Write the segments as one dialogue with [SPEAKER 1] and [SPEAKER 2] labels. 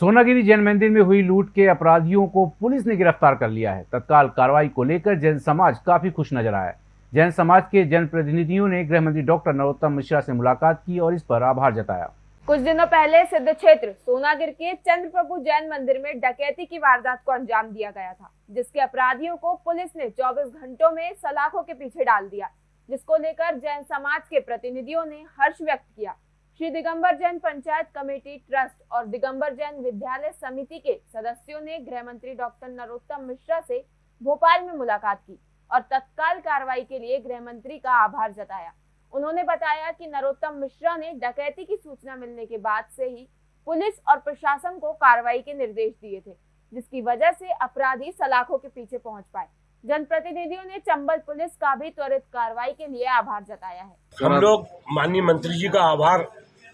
[SPEAKER 1] सोनागिरी जैन मंदिर में हुई लूट के अपराधियों को पुलिस ने गिरफ़्तार कर लिया है। तत्काल कार्रवाई को लेकर जैन समाज काफ़ी खुश नज़र आया जैन समाज के जनप्रतिनिधियों ने गृह मंत्री डॉक्टर नरोत्तम मिश्रा से मुलाकात की और इस पर आभार जताया।
[SPEAKER 2] कुछ दिनों पहले सिद्ध क्षेत्र, सोनागिर के चंद्र प्रभु जैन मंदिर में डकैती की वारदात को अंजाम दिया गया था, जिसके अपराधियों को पुलिस ने 24 घंटों में सलाखों के पीछे डाल दिया, जिसको लेकर जैन समाज के प्रतिनिधियों ने हर्ष व्यक्त किया। श्री दिगंबर जैन पंचायत कमेटी ट्रस्ट और दिगंबर जैन विद्यालय समिति के सदस्यों ने गृह मंत्री डॉक्टर नरोत्तम मिश्रा से भोपाल में मुलाकात की और तत्काल कार्रवाई के लिए गृह मंत्री का आभार जताया। उन्होंने बताया कि नरोत्तम मिश्रा ने डकैती की सूचना मिलने के बाद से ही पुलिस और प्रशासन को कार्रवाई के निर्देश दिए थे, जिसकी वजह से अपराधी सलाखों के पीछे पहुँच पाए। जनप्रतिनिधियों ने चंबल पुलिस का भी त्वरित कार्रवाई के लिए आभार जताया है।
[SPEAKER 3] हम लोग माननीय मंत्री जी का आभार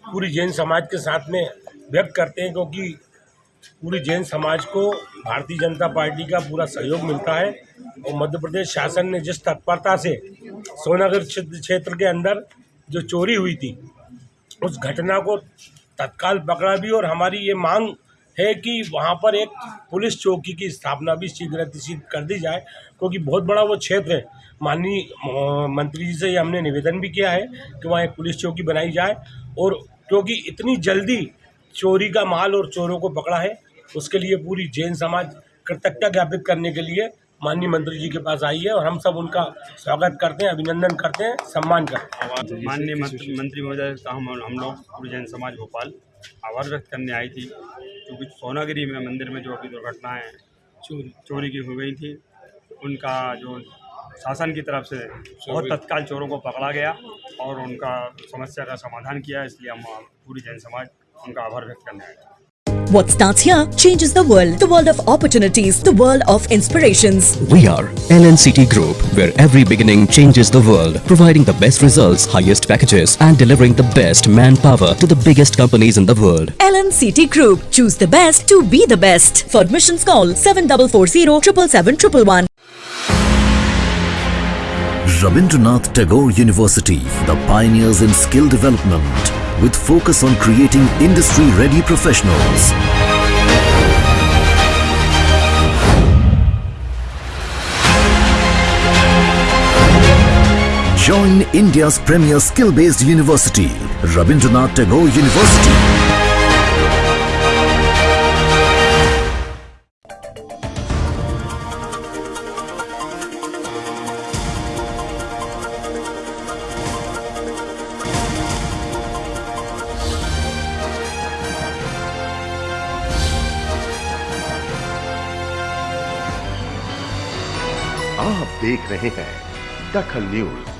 [SPEAKER 3] पूरी जैन समाज के साथ में व्यक्त करते हैं क्योंकि पूरी जैन समाज को भारतीय जनता पार्टी का पूरा सहयोग मिलता है। और मध्य प्रदेश शासन ने जिस तत्परता से सोनागर क्षेत्र के अंदर जो चोरी हुई थी, उस घटना को तत्काल पकड़ा भी और हमारी ये मांग है कि वहाँ पर एक पुलिस चौकी की स्थापना भी शीघ्र कर दी जाए, क्योंकि बहुत बड़ा वो क्षेत्र है। माननीय मंत्री जी से हमने निवेदन भी किया है कि वहाँ एक पुलिस चौकी बनाई जाए और क्योंकि इतनी जल्दी चोरी का माल और चोरों को पकड़ा है उसके लिए पूरी जैन समाज कृतज्ञता ज्ञापित करने के लिए माननीय मंत्री जी के पास आई है और हम सब उनका स्वागत करते हैं अभिनंदन करते हैं सम्मान करते हैं।
[SPEAKER 4] माननीय मंत्री महोदय का हम हम लोग पूरी जैन समाज भोपाल आभार व्यक्त करने आई थी। क्योंकि सोनागिरी में मंदिर में जो अभी दुर्घटनाएँ चोरी। चोरी की हो गई थी उनका जो शासन की तरफ़ से बहुत तत्काल चोरों को पकड़ा गया और उनका समस्या का समाधान किया इसलिए हम पूरी जैन समाज उनका आभार व्यक्त करने आए
[SPEAKER 5] What starts here changes the world. The world of opportunities. The world of inspirations.
[SPEAKER 6] We are LNCT Group, where every beginning changes the world. Providing the best results, highest packages and delivering the best manpower to the biggest companies in the world.
[SPEAKER 5] LNCT Group. Choose the best to be the best. For admissions call 7440 777
[SPEAKER 7] Rabindranath Tagore University, the pioneers in skill development with focus on creating industry-ready professionals. Join India's premier skill-based university, Rabindranath Tagore University.
[SPEAKER 8] आप देख रहे हैं दखल news.